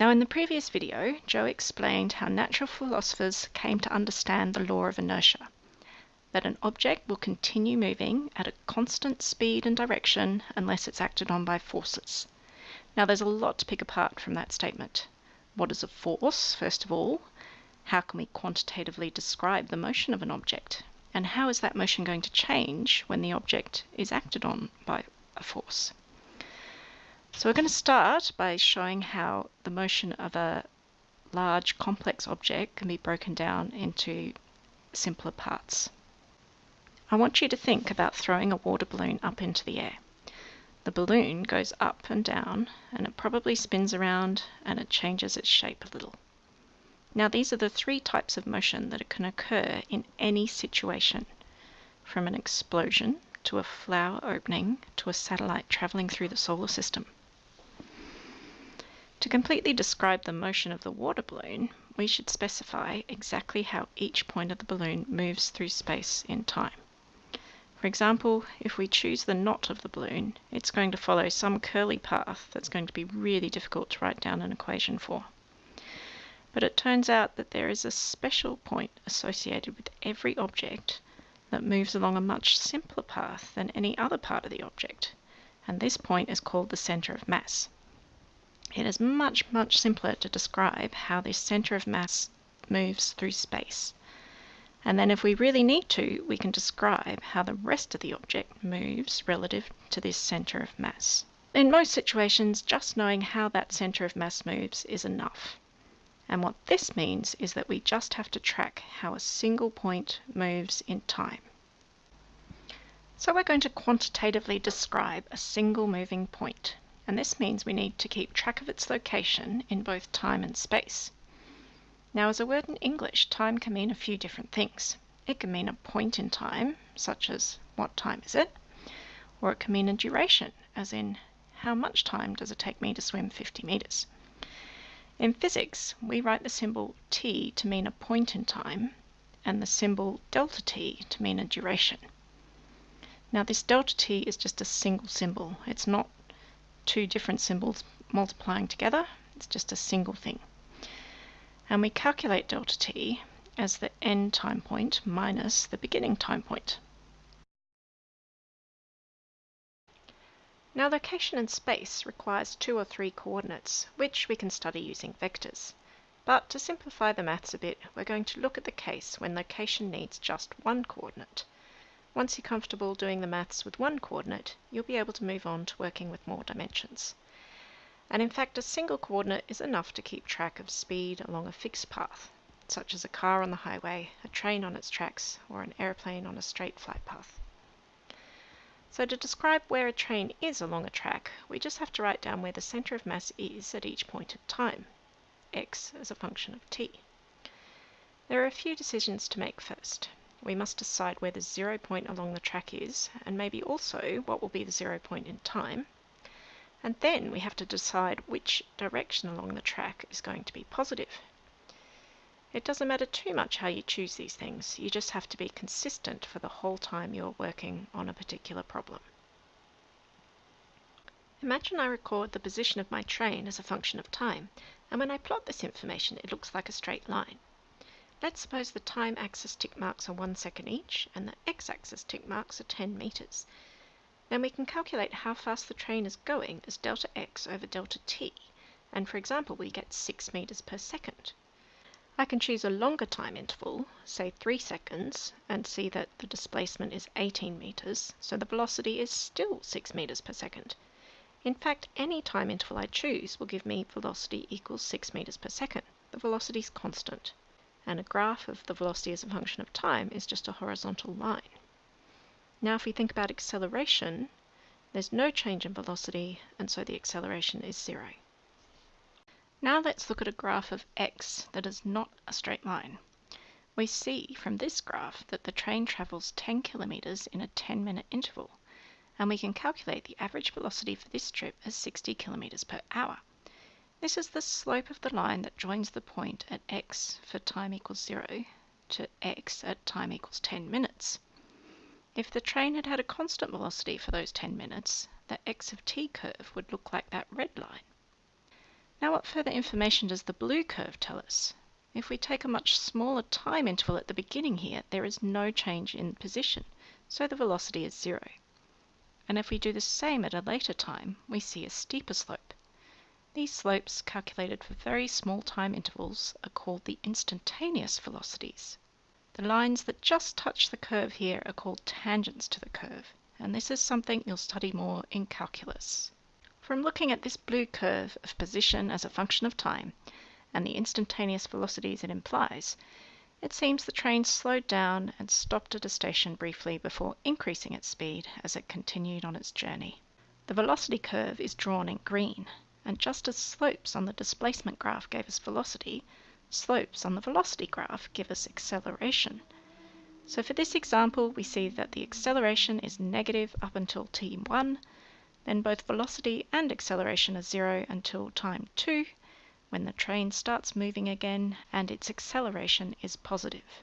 Now in the previous video, Joe explained how natural philosophers came to understand the law of inertia, that an object will continue moving at a constant speed and direction unless it's acted on by forces. Now there's a lot to pick apart from that statement. What is a force, first of all? How can we quantitatively describe the motion of an object? And how is that motion going to change when the object is acted on by a force? So we're going to start by showing how the motion of a large complex object can be broken down into simpler parts. I want you to think about throwing a water balloon up into the air. The balloon goes up and down and it probably spins around and it changes its shape a little. Now these are the three types of motion that can occur in any situation, from an explosion to a flower opening to a satellite travelling through the solar system. To completely describe the motion of the water balloon, we should specify exactly how each point of the balloon moves through space in time. For example, if we choose the knot of the balloon, it's going to follow some curly path that's going to be really difficult to write down an equation for. But it turns out that there is a special point associated with every object that moves along a much simpler path than any other part of the object, and this point is called the center of mass. It is much, much simpler to describe how this center of mass moves through space. And then if we really need to, we can describe how the rest of the object moves relative to this center of mass. In most situations, just knowing how that center of mass moves is enough. And what this means is that we just have to track how a single point moves in time. So we're going to quantitatively describe a single moving point and this means we need to keep track of its location in both time and space. Now as a word in English, time can mean a few different things. It can mean a point in time, such as what time is it? Or it can mean a duration, as in how much time does it take me to swim 50 meters? In physics, we write the symbol t to mean a point in time and the symbol delta t to mean a duration. Now this delta t is just a single symbol. It's not two different symbols multiplying together. It's just a single thing. And we calculate delta t as the end time point minus the beginning time point. Now location in space requires two or three coordinates, which we can study using vectors. But to simplify the maths a bit, we're going to look at the case when location needs just one coordinate. Once you're comfortable doing the maths with one coordinate, you'll be able to move on to working with more dimensions. And in fact, a single coordinate is enough to keep track of speed along a fixed path, such as a car on the highway, a train on its tracks, or an aeroplane on a straight flight path. So to describe where a train is along a track, we just have to write down where the center of mass is at each point of time, x as a function of t. There are a few decisions to make first we must decide where the zero point along the track is, and maybe also what will be the zero point in time. And then we have to decide which direction along the track is going to be positive. It doesn't matter too much how you choose these things, you just have to be consistent for the whole time you're working on a particular problem. Imagine I record the position of my train as a function of time, and when I plot this information it looks like a straight line. Let's suppose the time axis tick marks are 1 second each and the x-axis tick marks are 10 meters. Then we can calculate how fast the train is going as delta x over delta t, and for example we get 6 meters per second. I can choose a longer time interval, say 3 seconds, and see that the displacement is 18 meters, so the velocity is still 6 meters per second. In fact, any time interval I choose will give me velocity equals 6 meters per second. The velocity is constant and a graph of the velocity as a function of time is just a horizontal line. Now if we think about acceleration, there's no change in velocity and so the acceleration is zero. Now let's look at a graph of x that is not a straight line. We see from this graph that the train travels 10 kilometers in a 10 minute interval and we can calculate the average velocity for this trip as 60 kilometers per hour. This is the slope of the line that joins the point at x for time equals 0 to x at time equals 10 minutes. If the train had had a constant velocity for those 10 minutes, the x of t curve would look like that red line. Now what further information does the blue curve tell us? If we take a much smaller time interval at the beginning here, there is no change in position, so the velocity is zero. And if we do the same at a later time, we see a steeper slope. These slopes, calculated for very small time intervals, are called the instantaneous velocities. The lines that just touch the curve here are called tangents to the curve, and this is something you'll study more in calculus. From looking at this blue curve of position as a function of time, and the instantaneous velocities it implies, it seems the train slowed down and stopped at a station briefly before increasing its speed as it continued on its journey. The velocity curve is drawn in green, and just as slopes on the displacement graph gave us velocity, slopes on the velocity graph give us acceleration. So for this example, we see that the acceleration is negative up until t1, then both velocity and acceleration are zero until time 2, when the train starts moving again and its acceleration is positive.